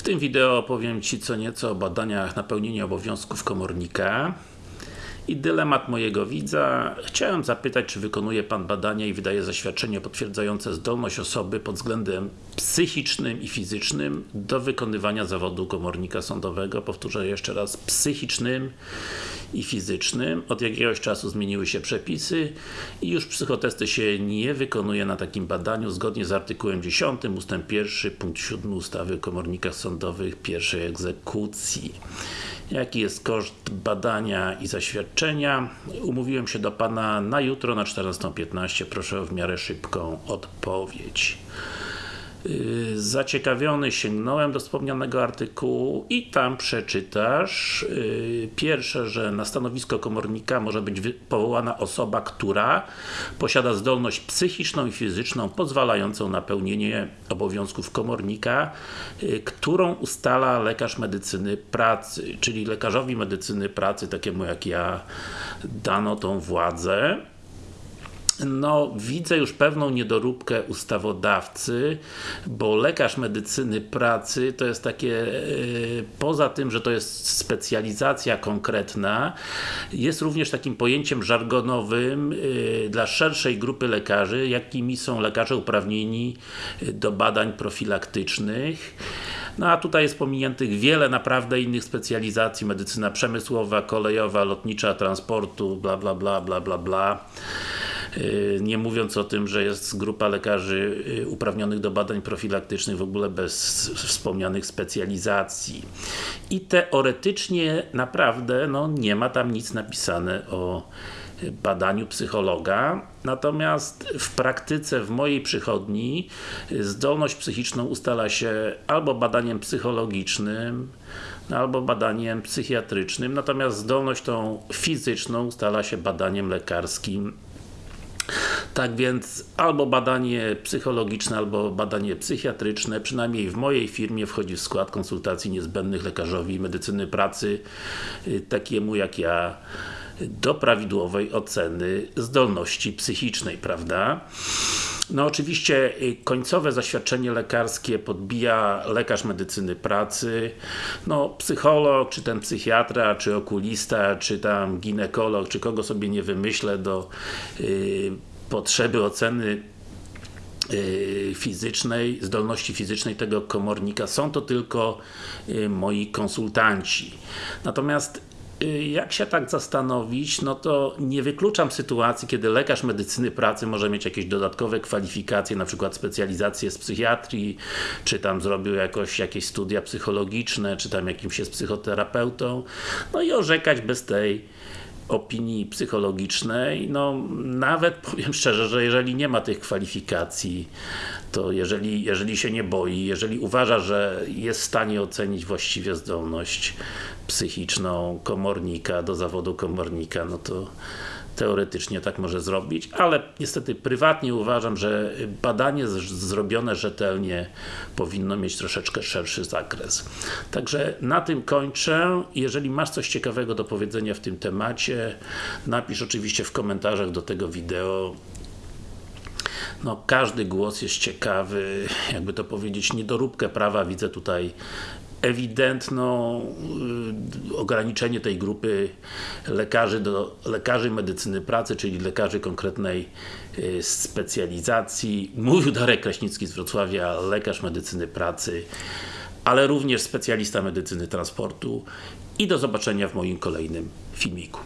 W tym wideo opowiem Ci co nieco o badaniach napełnienia obowiązków komornika i dylemat mojego widza. Chciałem zapytać, czy wykonuje Pan badania i wydaje zaświadczenie potwierdzające zdolność osoby pod względem psychicznym i fizycznym do wykonywania zawodu komornika sądowego. Powtórzę jeszcze raz, psychicznym i fizycznym. Od jakiegoś czasu zmieniły się przepisy i już psychotesty się nie wykonuje na takim badaniu zgodnie z artykułem 10 ust. 1 punkt 7 ustawy o komornikach sądowych pierwszej egzekucji. Jaki jest koszt badania i zaświadczenia? Umówiłem się do Pana na jutro na 14.15. Proszę o w miarę szybką odpowiedź. Yy, zaciekawiony sięgnąłem do wspomnianego artykułu i tam przeczytasz yy, pierwsze, że na stanowisko komornika może być powołana osoba, która posiada zdolność psychiczną i fizyczną pozwalającą na pełnienie obowiązków komornika, yy, którą ustala lekarz medycyny pracy, czyli lekarzowi medycyny pracy, takiemu jak ja, dano tą władzę no, widzę już pewną niedoróbkę ustawodawcy, bo lekarz medycyny pracy to jest takie, yy, poza tym, że to jest specjalizacja konkretna, jest również takim pojęciem żargonowym yy, dla szerszej grupy lekarzy, jakimi są lekarze uprawnieni do badań profilaktycznych. No a tutaj jest pominiętych wiele naprawdę innych specjalizacji, medycyna przemysłowa, kolejowa, lotnicza, transportu, bla bla bla bla bla bla. Y, nie mówiąc o tym, że jest grupa lekarzy y, uprawnionych do badań profilaktycznych w ogóle bez wspomnianych specjalizacji. I teoretycznie naprawdę no, nie ma tam nic napisane o badaniu psychologa, natomiast w praktyce w mojej przychodni zdolność psychiczną ustala się albo badaniem psychologicznym, albo badaniem psychiatrycznym, natomiast zdolność tą fizyczną ustala się badaniem lekarskim tak więc albo badanie psychologiczne, albo badanie psychiatryczne, przynajmniej w mojej firmie wchodzi w skład konsultacji niezbędnych lekarzowi medycyny pracy, y, takiemu jak ja, do prawidłowej oceny zdolności psychicznej, prawda? No oczywiście y, końcowe zaświadczenie lekarskie podbija lekarz medycyny pracy, no psycholog, czy ten psychiatra, czy okulista, czy tam ginekolog, czy kogo sobie nie wymyślę do yy, potrzeby oceny y, fizycznej, zdolności fizycznej tego komornika są to tylko y, moi konsultanci. Natomiast y, jak się tak zastanowić, no to nie wykluczam sytuacji, kiedy lekarz medycyny pracy może mieć jakieś dodatkowe kwalifikacje, na przykład specjalizację z psychiatrii, czy tam zrobił jakoś, jakieś studia psychologiczne, czy tam jakimś jest psychoterapeutą, no i orzekać bez tej opinii psychologicznej, no nawet powiem szczerze, że jeżeli nie ma tych kwalifikacji, to jeżeli, jeżeli się nie boi, jeżeli uważa, że jest w stanie ocenić właściwie zdolność psychiczną komornika, do zawodu komornika, no to teoretycznie tak może zrobić, ale niestety prywatnie uważam, że badanie zrobione rzetelnie powinno mieć troszeczkę szerszy zakres. Także na tym kończę. Jeżeli masz coś ciekawego do powiedzenia w tym temacie, napisz oczywiście w komentarzach do tego wideo no, każdy głos jest ciekawy, jakby to powiedzieć, niedoróbkę prawa widzę tutaj ewidentną y, ograniczenie tej grupy lekarzy do lekarzy medycyny pracy, czyli lekarzy konkretnej y, specjalizacji. Mówił Darek Kraśnicki z Wrocławia, lekarz medycyny pracy, ale również specjalista medycyny transportu i do zobaczenia w moim kolejnym filmiku.